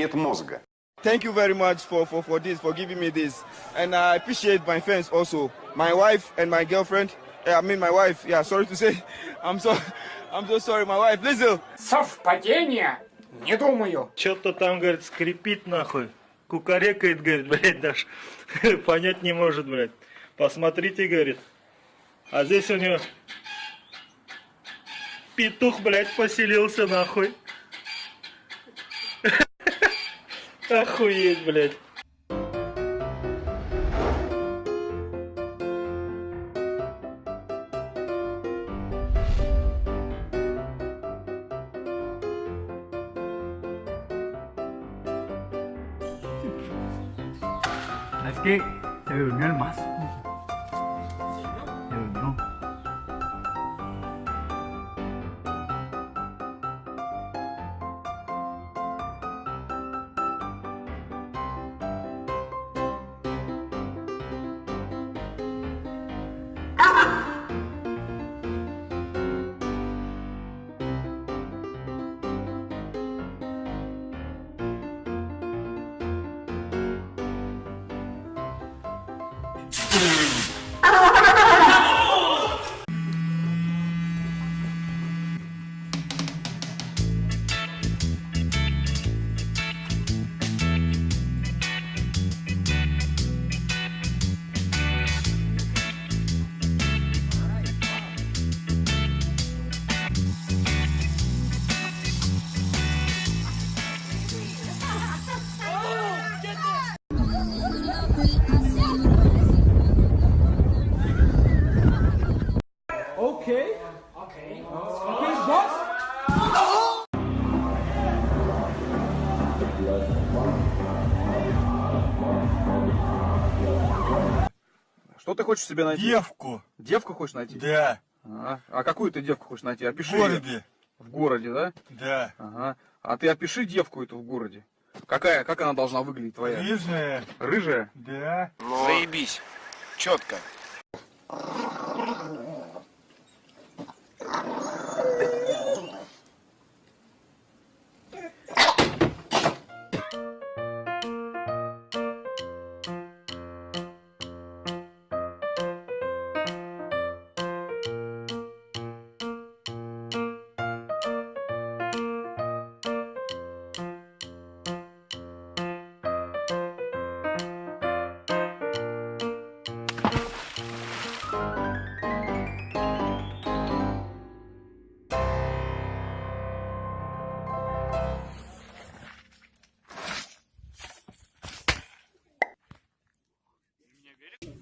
нет мозга. Thank you very much for, for, for this, for giving me this. And I appreciate my friends also. My wife and my girlfriend. I mean my wife. Yeah, sorry to say. I'm so, I'm so sorry. My wife, Lizzo. Совпадение? Не думаю. Что-то там, говорит, скрипит нахуй. Кукарекает, говорит, блядь, даже понять не может, блядь. Посмотрите, говорит. А здесь у него петух, блядь, поселился нахуй. Охуеть, блядь. Es que se durmió el mazo. Что ты хочешь себе найти? Девку, Девку хочешь найти? да, Ага. А какую ты девку хочешь найти? в Опиши. её. городе, В городе, да? да. Ага. А ты опиши девку эту в городе. Какая, как она должна выглядеть твоя? Рыжая, Рыжая? да. Заебись. Четко.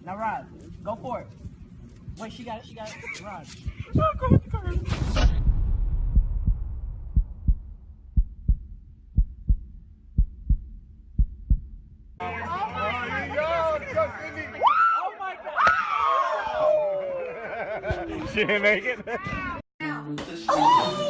Now, Rod, go for it. Wait, she got it. She got it. Rod. Oh my God. She didn't make it.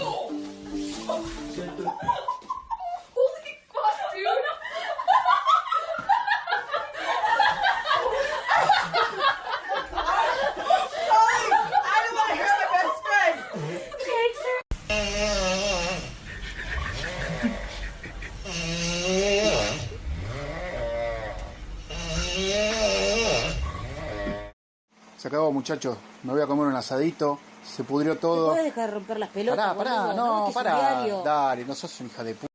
Se acabó, muchachos. Me voy a comer un asadito. Se pudrió todo. ¿Puedes dejar de romper las pelotas? Pará, pará, boludo? no, un pará. Dale, no sos una hija de puta.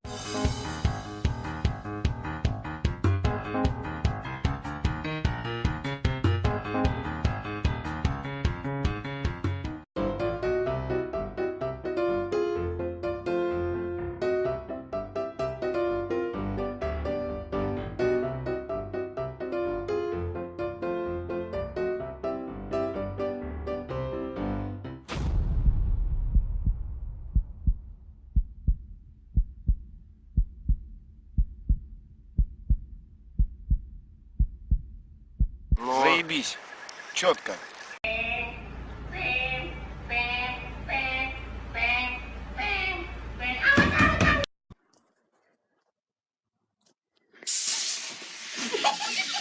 заебись. Четко. Ha ha ha!